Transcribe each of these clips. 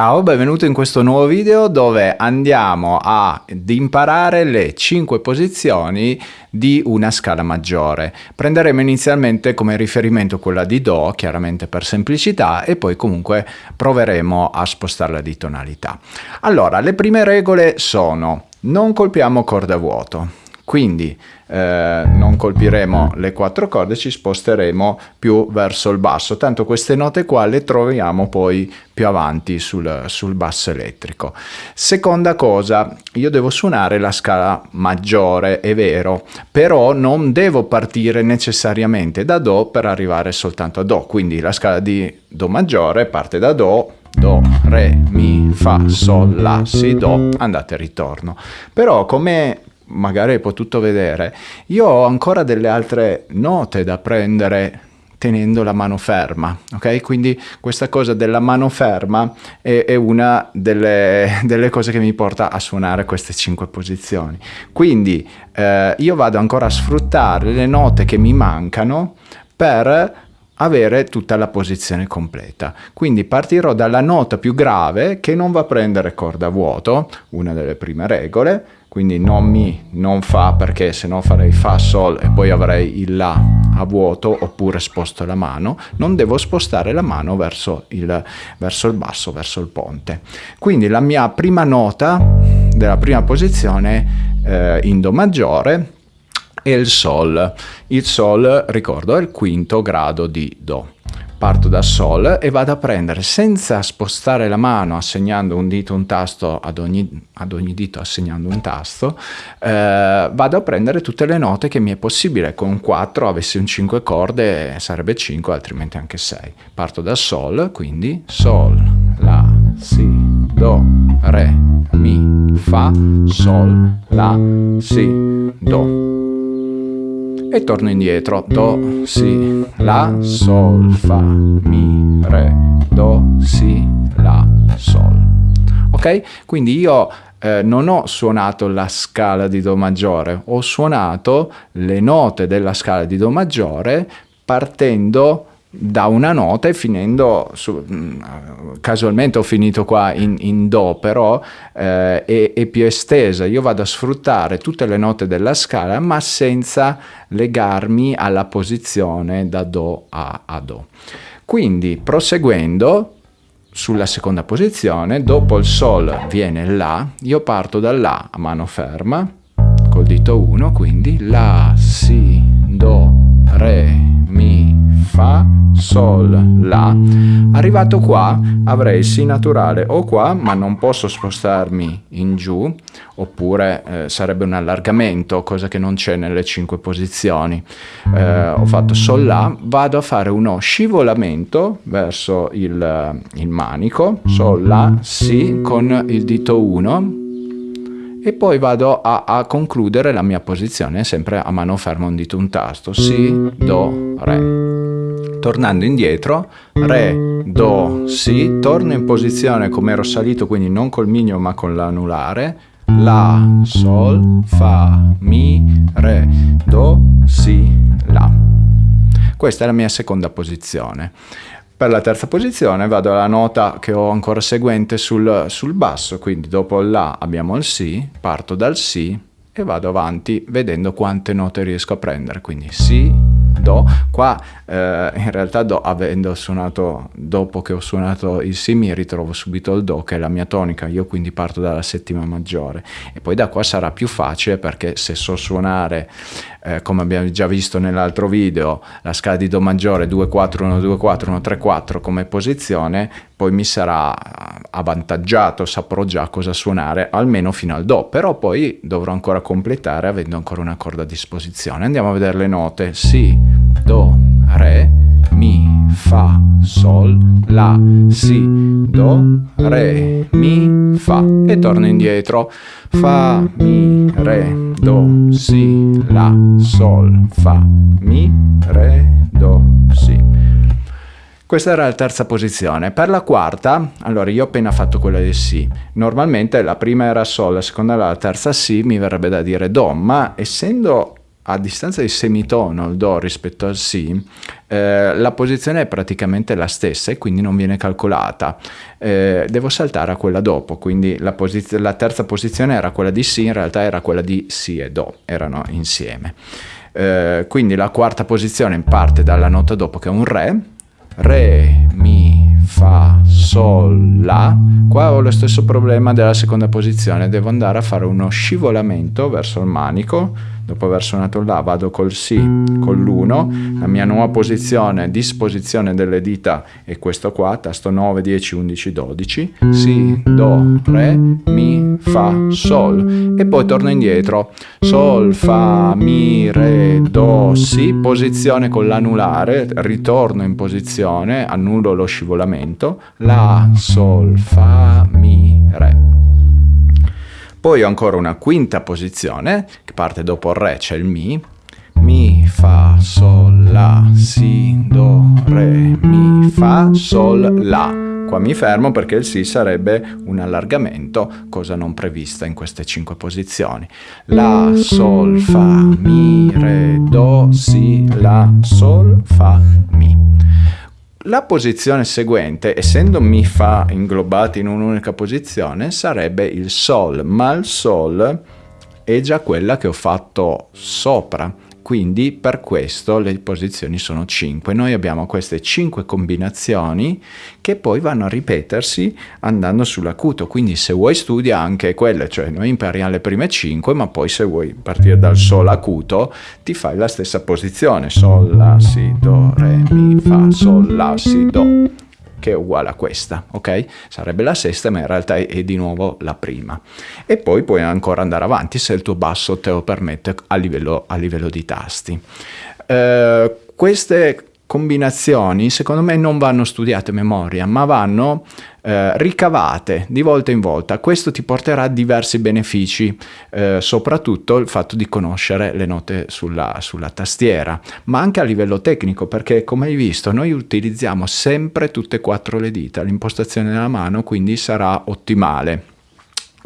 Ciao, benvenuto in questo nuovo video dove andiamo ad imparare le 5 posizioni di una scala maggiore. Prenderemo inizialmente come riferimento quella di Do, chiaramente per semplicità, e poi comunque proveremo a spostarla di tonalità. Allora, le prime regole sono non colpiamo corde a vuoto, quindi eh, non colpiremo le quattro corde, ci sposteremo più verso il basso, tanto queste note qua le troviamo poi più avanti sul, sul basso elettrico. Seconda cosa, io devo suonare la scala maggiore, è vero, però non devo partire necessariamente da Do per arrivare soltanto a Do, quindi la scala di Do maggiore parte da Do, Do, Re, Mi, Fa, Sol, La, Si, Do, andate e ritorno. Però come magari hai potuto vedere, io ho ancora delle altre note da prendere tenendo la mano ferma, ok? Quindi questa cosa della mano ferma è, è una delle, delle, cose che mi porta a suonare queste cinque posizioni. Quindi eh, io vado ancora a sfruttare le note che mi mancano per avere tutta la posizione completa. Quindi partirò dalla nota più grave che non va a prendere corda a vuoto, una delle prime regole, quindi non mi, non fa perché se no farei fa sol e poi avrei il la a vuoto oppure sposto la mano, non devo spostare la mano verso il, verso il basso, verso il ponte. Quindi la mia prima nota della prima posizione eh, in Do maggiore è il Sol. Il Sol, ricordo, è il quinto grado di Do. Parto da Sol e vado a prendere senza spostare la mano assegnando un dito un tasto ad ogni, ad ogni dito assegnando un tasto eh, vado a prendere tutte le note che mi è possibile. Con 4 avessi un 5 corde sarebbe 5 altrimenti anche 6 parto da Sol quindi Sol La Si Do Re Mi Fa Sol La Si Do e torno indietro. Do si la sol fa mi re do si la sol. Ok? Quindi io eh, non ho suonato la scala di do maggiore. Ho suonato le note della scala di do maggiore partendo da una nota e finendo su, mm, casualmente ho finito qua in, in do però eh, è, è, più estesa. Io vado a sfruttare tutte le note della scala ma senza legarmi alla posizione da do a, a do. Quindi proseguendo sulla seconda posizione dopo il sol viene la io parto da la a mano ferma col dito 1 quindi la si do re sol, la. Arrivato qua avrei si naturale o qua, ma non posso spostarmi in giù, oppure eh, sarebbe un allargamento, cosa che non c'è nelle cinque posizioni. Eh, ho fatto sol, la, vado a fare uno scivolamento verso il, il manico, sol, la, si, con il dito 1, e poi vado a, a, concludere la mia posizione sempre a mano ferma un dito un tasto si do re tornando indietro re do si torno in posizione come ero salito quindi non col mignolo ma con l'anulare. La sol fa mi re do si la. Questa è la mia seconda posizione. Per la terza posizione vado alla nota che ho ancora seguente sul, sul basso, quindi dopo il La abbiamo il Si, parto dal Si e vado avanti vedendo quante note riesco a prendere, quindi Si, Do, qua eh, in realtà do, avendo suonato, dopo che ho suonato il Si mi ritrovo subito il Do che è la mia tonica, io quindi parto dalla settima maggiore. E poi da qua sarà più facile perché se so suonare eh, come abbiamo già visto nell'altro video la scala di Do maggiore 2, 4, 1, 2, 4, 1, 3, 4 come posizione poi mi sarà avvantaggiato, saprò già cosa suonare almeno fino al Do. Però poi dovrò ancora completare avendo ancora una corda a disposizione. Andiamo a vedere le note. Si, do, re, mi, fa, sol, la, si, do, re, mi, fa e torno indietro. Fa, mi, re, do, si, la, sol, fa, mi, re, do, si. Questa era la terza posizione. Per la quarta, allora io ho appena fatto quella di Si. Normalmente la prima era Sol, la seconda era la terza Si, mi verrebbe da dire Do, ma essendo a distanza di semitono il Do rispetto al Si, eh, la posizione è praticamente la stessa e quindi non viene calcolata. Eh, devo saltare a quella dopo, quindi la, la, terza posizione era quella di Si, in realtà era quella di Si e Do, erano insieme. Eh, quindi la quarta posizione parte dalla nota dopo che è un Re, Re, Mi, Fa, Sol, La. Qua ho lo stesso problema della seconda posizione, devo andare a fare uno scivolamento verso il manico dopo aver suonato La vado col Si, con l'1, la mia nuova posizione, disposizione delle dita è questo qua, tasto 9, 10, 11, 12, Si, Do, Re, Mi, Fa, Sol. E poi torno indietro, Sol, Fa, Mi, Re, Do, Si, posizione con l'anulare, ritorno in posizione, annullo lo scivolamento, La, Sol, Fa, Mi, Re. Poi ho ancora una quinta posizione, che parte dopo il Re, c'è il Mi. Mi, Fa, Sol, La, Si, Do, Re, Mi, Fa, Sol, La. Qua mi fermo perché il Si sarebbe un allargamento, cosa non prevista in queste cinque posizioni. La, Sol, Fa, Mi, Re, Do, Si, La, Sol, Fa, Mi. La posizione seguente, essendo Mi Fa inglobati in un'unica posizione, sarebbe il Sol, ma il Sol è già quella che ho fatto sopra quindi per questo le posizioni sono 5. Noi abbiamo queste 5 combinazioni che poi vanno a ripetersi andando sull'acuto, quindi se vuoi studia anche quelle, cioè noi impariamo le prime 5, ma poi se vuoi partire dal Sol acuto ti fai la stessa posizione, Sol, La, Si, Do, Re, Mi, Fa, Sol, La, Si, Do che è uguale a questa, ok? Sarebbe la sesta, ma in realtà è, di nuovo la prima. E poi puoi ancora andare avanti se il tuo basso te lo permette a livello, a livello di tasti. Eh, queste combinazioni secondo me non vanno studiate a memoria, ma vanno eh, ricavate di volta in volta. Questo ti porterà diversi benefici, eh, soprattutto il fatto di conoscere le note sulla, sulla tastiera, ma anche a livello tecnico, perché come hai visto noi utilizziamo sempre tutte e quattro le dita, l'impostazione della mano quindi sarà ottimale.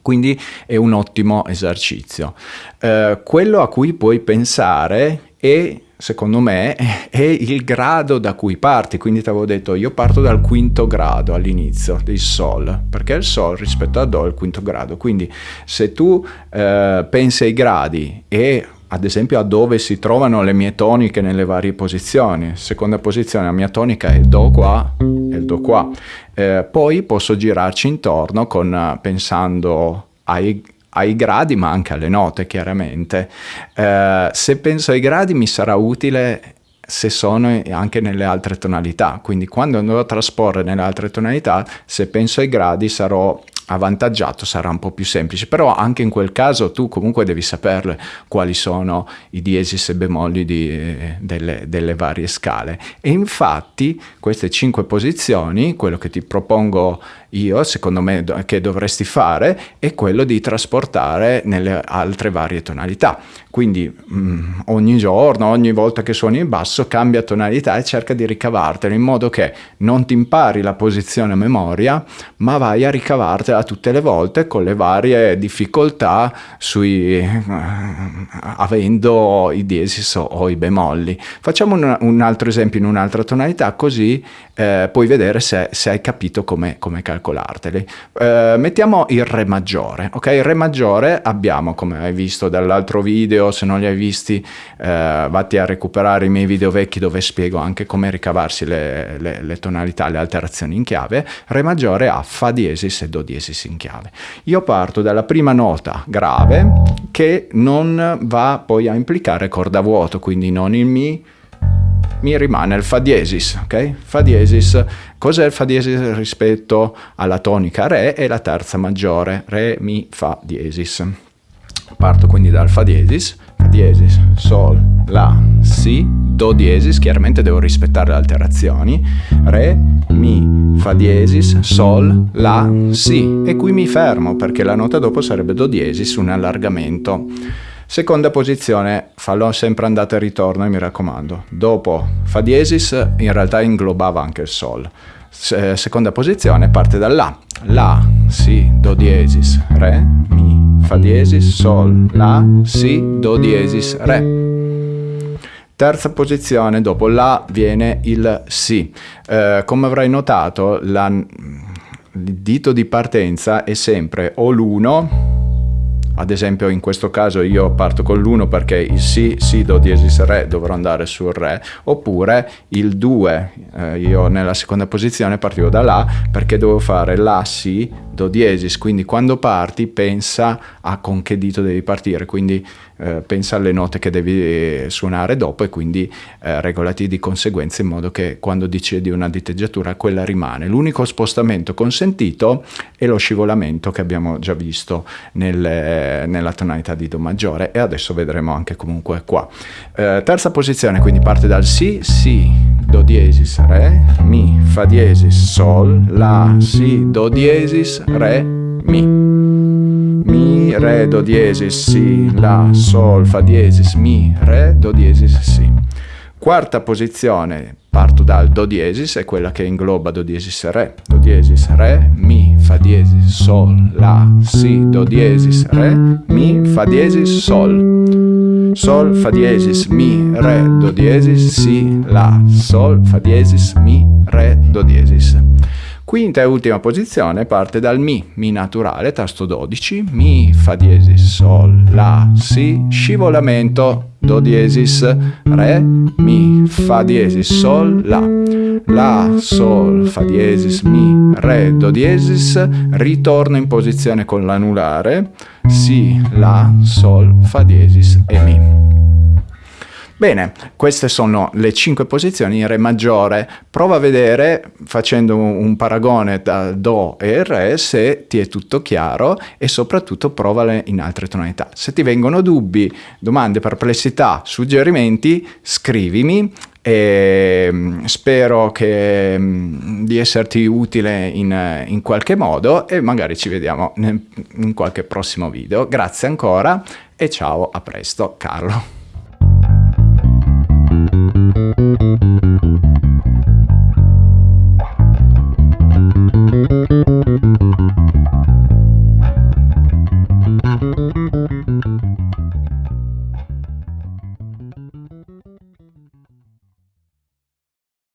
Quindi è un ottimo esercizio. Eh, quello a cui puoi pensare è secondo me, è il grado da cui parti. Quindi ti avevo detto, io parto dal quinto grado all'inizio del Sol, perché il Sol rispetto a Do è il quinto grado. Quindi se tu eh, pensi ai gradi e ad esempio a dove si trovano le mie toniche nelle varie posizioni. Seconda posizione, la mia tonica è Do qua e il Do qua. Eh, poi posso girarci intorno con, pensando ai ai gradi ma anche alle note chiaramente. Eh, se penso ai gradi mi sarà utile se sono anche nelle altre tonalità, quindi quando andrò a trasporre nelle altre tonalità, se penso ai gradi sarò avvantaggiato sarà un po' più semplice, però anche in quel caso tu comunque devi saperle quali sono i diesis e bemolli di, eh, delle, delle, varie scale. E infatti queste cinque posizioni, quello che ti propongo io, secondo me che dovresti fare, è quello di trasportare nelle altre varie tonalità. Quindi mh, mm, ogni giorno, ogni volta che suoni il basso, cambia tonalità e cerca di ricavartelo in modo che non ti impari la posizione a memoria, ma vai a ricavartela tutte le volte con le varie difficoltà sui, eh, avendo i diesis o, i bemolli. Facciamo un, un, altro esempio in un'altra tonalità così eh, puoi vedere se, se, hai capito come, come calcolarteli. Eh, mettiamo il Re maggiore, ok? Il Re maggiore abbiamo, come hai visto dall'altro video, se non li hai visti eh, vatti a recuperare i miei video vecchi dove spiego anche come ricavarsi le, le, le tonalità, le alterazioni in chiave. Re maggiore ha Fa diesis e Do diesis in chiave. Io parto dalla prima nota grave che non va poi a implicare corda vuoto, quindi non il Mi, mi rimane il Fa diesis, ok? Fa diesis, cos'è il Fa diesis rispetto alla tonica Re? È la terza maggiore, Re, Mi, Fa diesis. Parto quindi dal Fa diesis, Fa diesis, Sol, La, Si, Do diesis, chiaramente devo rispettare le alterazioni, Re, Mi, Fa diesis, Sol, La, Si e qui mi fermo perché la nota dopo sarebbe Do diesis, un allargamento. Seconda posizione, fallo sempre andata e ritorno e mi raccomando. Dopo Fa diesis in realtà inglobava anche il Sol. Se seconda posizione parte da La. La, Si, Do diesis, Re, Mi, Fa diesis, Sol, La, Si, Do diesis, Re Terza posizione, dopo La viene il Si. Eh, come avrai notato, la, il dito di partenza è sempre o l'1 ad esempio in questo caso io parto con l'1 perché il Si, Si, Do diesis Re dovrò andare sul Re, oppure il 2, eh, io nella seconda posizione partivo da La perché devo fare La, Si, Do diesis, quindi quando parti pensa a con che dito devi partire, quindi eh, pensa alle note che devi eh, suonare dopo e quindi eh, regolati di conseguenza in modo che quando decidi una diteggiatura quella rimane. L'unico spostamento consentito è lo scivolamento che abbiamo già visto nel, nella tonalità di Do maggiore e adesso vedremo anche comunque qua. Eh, terza posizione, quindi parte dal Si, Si, Do diesis, Re, Mi, Fa diesis, Sol, La, Si, Do diesis, Re, Mi. Re, Do diesis, Si, La, Sol, Fa diesis, Mi, Re, Do diesis, Si. Quarta posizione, parto dal Do diesis, è quella che ingloba Do diesis Re. Do diesis, Re, Mi, Fa diesis, Sol, La, Si, Do diesis, Re, Mi, Fa diesis, Sol. Sol, Fa diesis, Mi, Re, Do diesis, Si, La, Sol, Fa diesis, Mi, Re, Do diesis. Quinta e ultima posizione parte dal Mi, Mi naturale, tasto 12, Mi, Fa diesis, Sol, La, Si, scivolamento, Do diesis, Re, Mi, Fa diesis, Sol, La, La, Sol, Fa diesis, Mi, Re, Do diesis, ritorno in posizione con l'anulare, Si, La, Sol, Fa diesis e Mi. Bene, queste sono le cinque posizioni in Re maggiore. Prova a vedere, facendo un paragone tra Do e Re, se ti è tutto chiaro e soprattutto provale in altre tonalità. Se ti vengono dubbi, domande, perplessità, suggerimenti, scrivimi e mm, spero che, mm, di esserti utile in, in, qualche modo e magari ci vediamo in qualche prossimo video. Grazie ancora e ciao, a presto, Carlo.